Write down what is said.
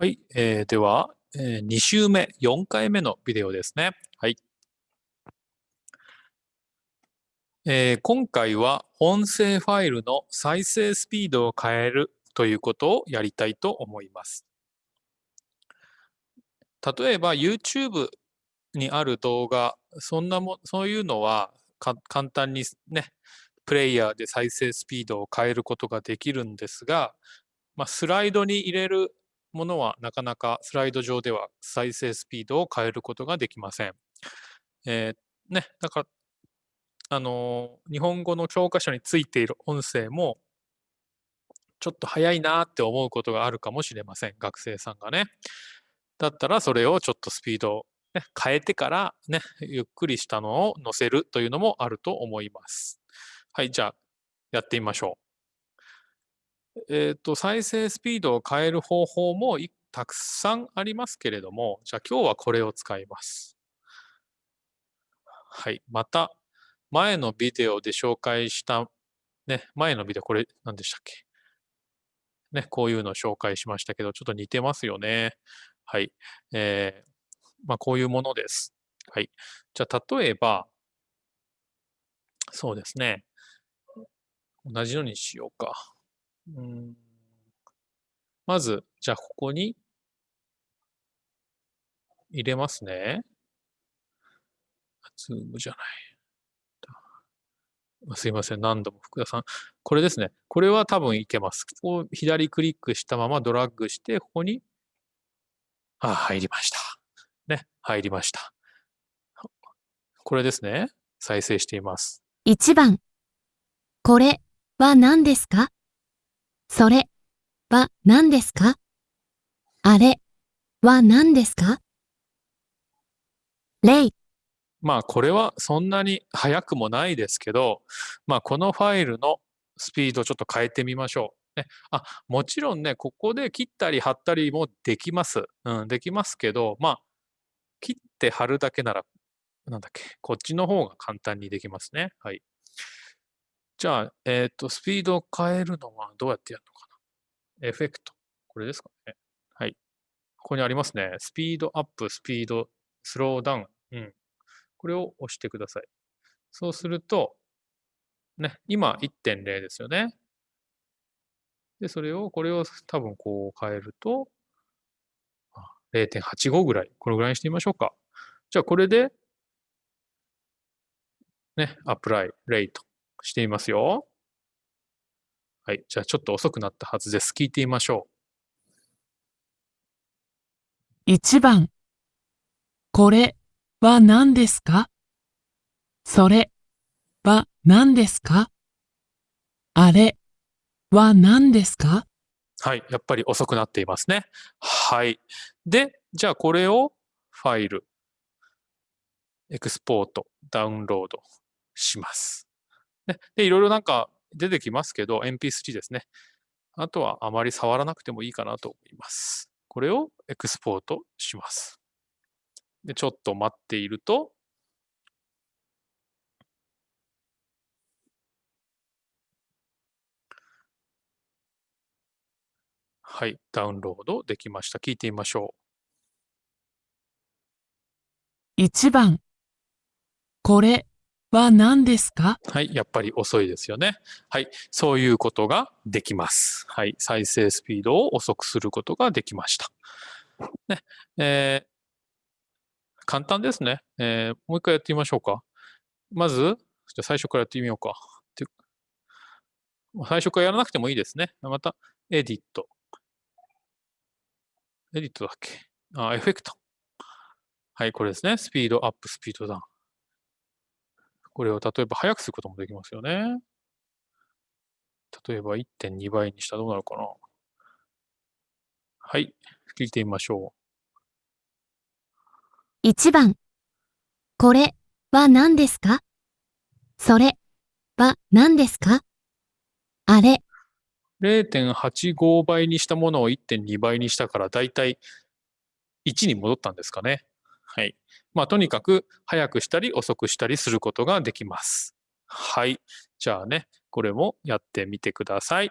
はい、えー、では、えー、2週目、4回目のビデオですね。はい。えー、今回は音声ファイルの再生スピードを変えるということをやりたいと思います。例えば YouTube にある動画、そんなも、そういうのは簡単にね、プレイヤーで再生スピードを変えることができるんですが、まあ、スライドに入れるものはなかなかスライド上では再生スピードを変えることができません。えー、ね、だから、あのー、日本語の教科書についている音声も、ちょっと早いなって思うことがあるかもしれません。学生さんがね。だったらそれをちょっとスピードを、ね、変えてからね、ゆっくりしたのを載せるというのもあると思います。はい、じゃあやってみましょう。えっ、ー、と、再生スピードを変える方法もたくさんありますけれども、じゃあ今日はこれを使います。はい。また、前のビデオで紹介した、ね、前のビデオ、これ何でしたっけ？ね、こういうのを紹介しましたけど、ちょっと似てますよね。はい。えー、まあ、こういうものです。はい。じゃあ、例えば、そうですね。同じのにしようか。うん、まず、じゃあここに入れますね。ズームじゃない。すいません。何度も福田さん。これですね。これは多分いけます。ここ左クリックしたままドラッグして、ここに、あ、入りました。ね。入りました。これですね。再生しています。1番。これは何ですか？それは何ですか？あれは何ですか？例まあこれはそんなに速くもないですけど、まあこのファイルのスピードちょっと変えてみましょう。ね、あもちろんね、ここで切ったり貼ったりもできます。うん、できますけど、まあ、切って貼るだけなら、なんだっけ、こっちの方が簡単にできますね。はい。じゃあ、えっ、ー、と、スピードを変えるのはどうやってやるのかな？エフェクト。これですかね。はい。ここにありますね。スピードアップ、スピード、スローダウン。うん。これを押してください。そうすると、ね、今1.0ですよね。で、それを、これを多分こう変えると、0.85ぐらい。これぐらいにしてみましょうか。じゃあこれで、ね、アプライ、レイト。していますよ。はい。じゃあちょっと遅くなったはずです。聞いてみましょう。1番。これは何ですか？それは何ですか？あれは何ですか？はい。やっぱり遅くなっていますね。はい。で、じゃあこれをファイル、エクスポート、ダウンロードします。で、いろいろなんか出てきますけど、MP3 ですね。あとはあまり触らなくてもいいかなと思います。これをエクスポートします。で、ちょっと待っていると、はい、ダウンロードできました。聞いてみましょう。1番、これは何ですか？はい、やっぱり遅いですよね。はい、そういうことができます。はい、再生スピードを遅くすることができました。ね、えー、簡単ですね、えー、もう一回やってみましょうか。まず、じゃ最初からやってみようか。最初からやらなくてもいいですね。また、エディット。エディットだっけ？あ、エフェクト。はい、これですね。スピードアップ、スピードダウン。これを例えば速くすることもできますよね。例えば1.2倍にしたらどうなるかな。はい。聞いてみましょう。1番。これは何ですか？それは何ですか？あれ。0.85倍にしたものを1.2倍にしたからだいたい1に戻ったんですかね。はい。まあ、とにかく早くしたり遅くしたりすることができます。はい。じゃあね、これもやってみてください。